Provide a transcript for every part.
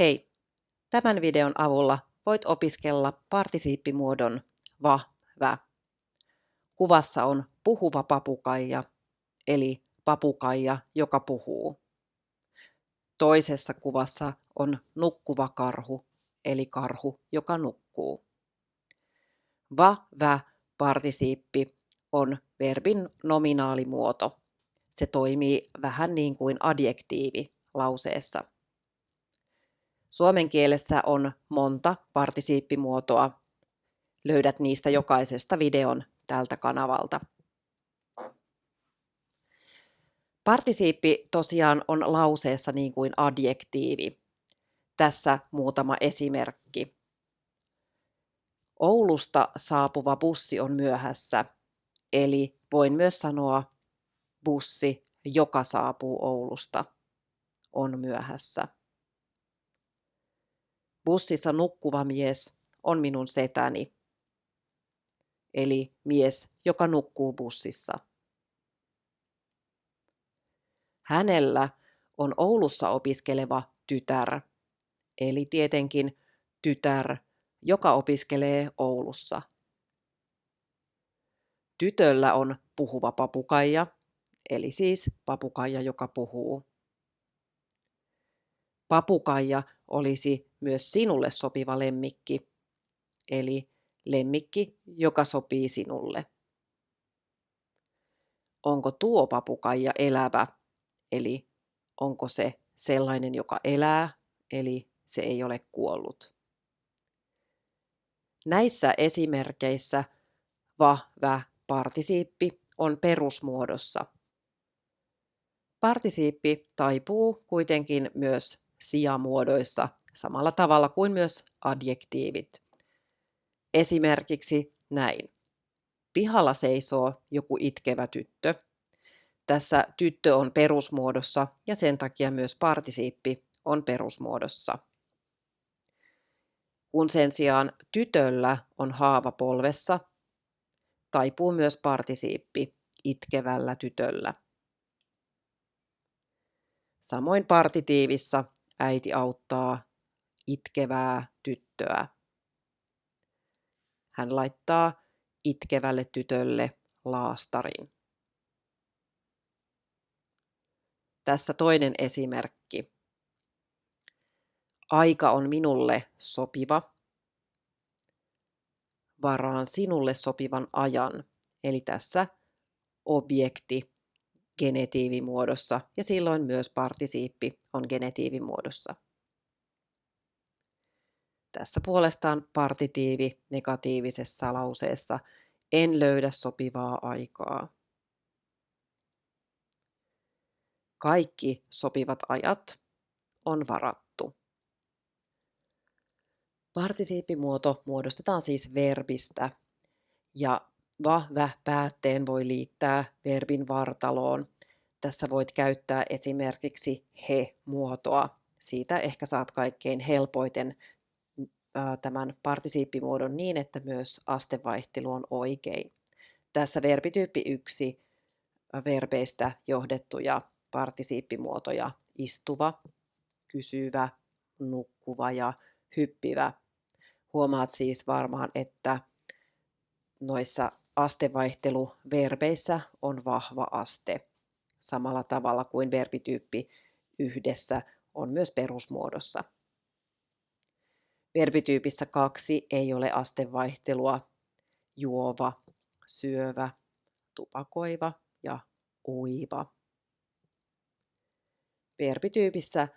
Hei! Tämän videon avulla voit opiskella partisiippimuodon va, vä. Kuvassa on puhuva papukaija, eli papukaija, joka puhuu. Toisessa kuvassa on nukkuva karhu, eli karhu, joka nukkuu. Va, vä, partisiippi on verbin nominaalimuoto. Se toimii vähän niin kuin adjektiivi lauseessa. Suomen kielessä on monta partisiippimuotoa. Löydät niistä jokaisesta videon tältä kanavalta. Partisiippi tosiaan on lauseessa niin kuin adjektiivi. Tässä muutama esimerkki. Oulusta saapuva bussi on myöhässä, eli voin myös sanoa bussi, joka saapuu Oulusta, on myöhässä. Bussissa nukkuva mies on minun setäni, eli mies, joka nukkuu bussissa. Hänellä on Oulussa opiskeleva tytär, eli tietenkin tytär, joka opiskelee Oulussa. Tytöllä on puhuva papukaija, eli siis papukaija, joka puhuu. Papukaija olisi myös sinulle sopiva lemmikki, eli lemmikki, joka sopii sinulle. Onko tuo papukaija elävä, eli onko se sellainen, joka elää, eli se ei ole kuollut. Näissä esimerkkeissä va, vä, partisiippi on perusmuodossa. Partisiippi taipuu kuitenkin myös sijamuodoissa samalla tavalla kuin myös adjektiivit. Esimerkiksi näin. Pihalla seisoo joku itkevä tyttö. Tässä tyttö on perusmuodossa ja sen takia myös partisiippi on perusmuodossa. Kun sen sijaan tytöllä on haava polvessa, taipuu myös partisiippi itkevällä tytöllä. Samoin partitiivissa äiti auttaa itkevää tyttöä. Hän laittaa itkevälle tytölle laastarin. Tässä toinen esimerkki. Aika on minulle sopiva. Varaan sinulle sopivan ajan. Eli tässä objekti genetiivimuodossa ja silloin myös partisiippi on genetiivimuodossa. Tässä puolestaan partitiivi negatiivisessa lauseessa en löydä sopivaa aikaa. Kaikki sopivat ajat on varattu. Partisiippimuoto muodostetaan siis verbistä ja va-vä päätteen voi liittää verbin vartaloon. Tässä voit käyttää esimerkiksi he-muotoa. Siitä ehkä saat kaikkein helpoiten tämän partisiippimuodon niin, että myös astevaihtelu on oikein. Tässä verbityyppi 1 verbeistä johdettuja partisiippimuotoja istuva, kysyvä, nukkuva ja hyppivä. Huomaat siis varmaan, että noissa astevaihteluverbeissä on vahva aste, samalla tavalla kuin verbityyppi yhdessä on myös perusmuodossa. Verbityypissä kaksi ei ole astevaihtelua, juova, syövä, tupakoiva ja uiva. Verbityypissä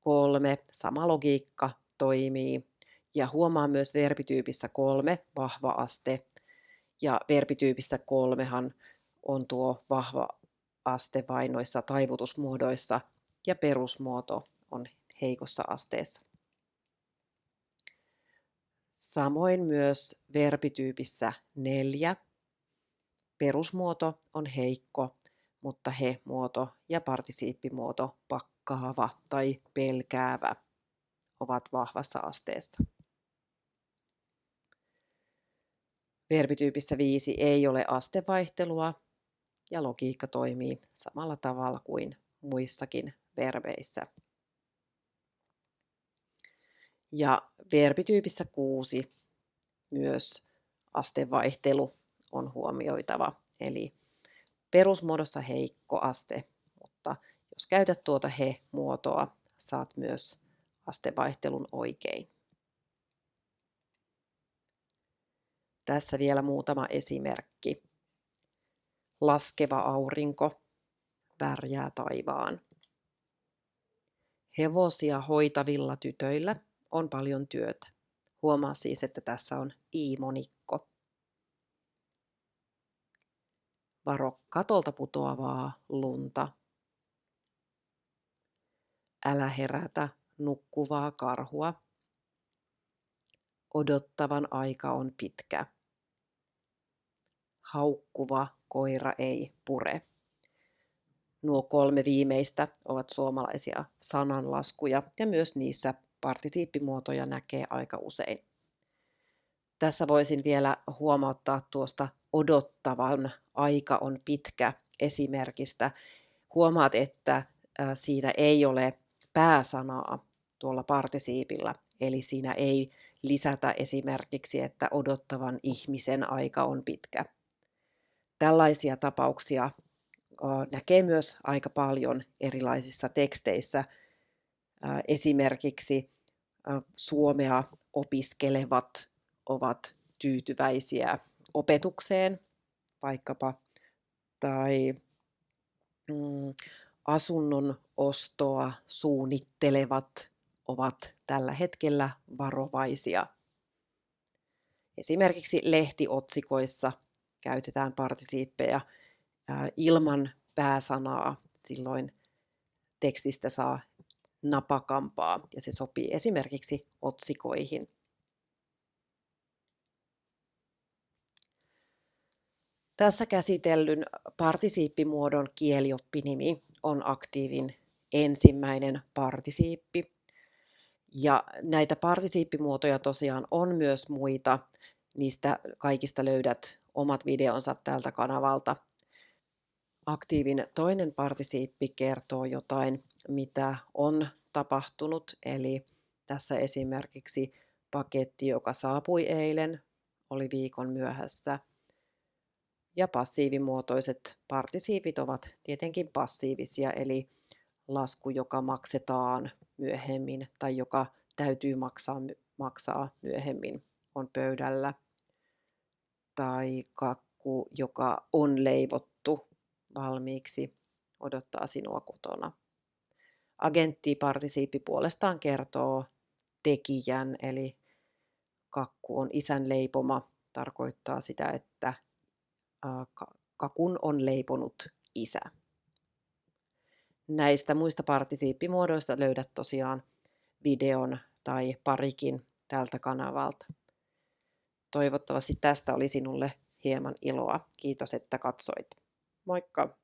kolme sama logiikka toimii ja huomaa myös verbityypissä kolme vahva aste ja verbityypissä kolmehan on tuo vahva aste vain noissa taivutusmuodoissa ja perusmuoto on heikossa asteessa. Samoin myös verbityypissä neljä. Perusmuoto on heikko, mutta he-muoto ja partisiippimuoto pakkaava tai pelkäävä ovat vahvassa asteessa. Verbityypissä viisi ei ole astevaihtelua ja logiikka toimii samalla tavalla kuin muissakin verbeissä. Ja verbityypissä 6 myös astevaihtelu on huomioitava. Eli perusmuodossa heikko aste, mutta jos käytät tuota he-muotoa, saat myös astevaihtelun oikein. Tässä vielä muutama esimerkki. Laskeva aurinko värjää taivaan. Hevosia hoitavilla tytöillä on paljon työtä. Huomaa siis, että tässä on i-monikko. Varo katolta putoavaa lunta. Älä herätä nukkuvaa karhua. Odottavan aika on pitkä. Haukkuva koira ei pure. Nuo kolme viimeistä ovat suomalaisia sananlaskuja ja myös niissä partisiippimuotoja näkee aika usein. Tässä voisin vielä huomauttaa tuosta odottavan aika on pitkä esimerkistä. Huomaat, että siinä ei ole pääsanaa tuolla partisiipilla, eli siinä ei lisätä esimerkiksi, että odottavan ihmisen aika on pitkä. Tällaisia tapauksia näkee myös aika paljon erilaisissa teksteissä. Esimerkiksi suomea opiskelevat ovat tyytyväisiä opetukseen vaikkapa, tai mm, asunnon ostoa suunnittelevat ovat tällä hetkellä varovaisia. Esimerkiksi lehtiotsikoissa käytetään partisiippejä ilman pääsanaa, silloin tekstistä saa napakampaa ja se sopii esimerkiksi otsikoihin. Tässä käsitellyn partisiippimuodon kielioppinimi on aktiivin ensimmäinen partisiippi. Ja näitä partisiippimuotoja tosiaan on myös muita. Niistä kaikista löydät omat videonsa tältä kanavalta. Aktiivin toinen partisiippi kertoo jotain, mitä on tapahtunut. Eli tässä esimerkiksi paketti, joka saapui eilen, oli viikon myöhässä. Ja passiivimuotoiset partisiipit ovat tietenkin passiivisia, eli lasku, joka maksetaan myöhemmin tai joka täytyy maksaa, maksaa myöhemmin, on pöydällä. Tai kakku, joka on leivottu valmiiksi, odottaa sinua kotona. Agenttipartisiippi puolestaan kertoo tekijän, eli kakku on isän leipoma, tarkoittaa sitä, että kakun on leiponut isä. Näistä muista partisiippimuodoista löydät tosiaan videon tai parikin tältä kanavalta. Toivottavasti tästä oli sinulle hieman iloa. Kiitos, että katsoit. Moikka!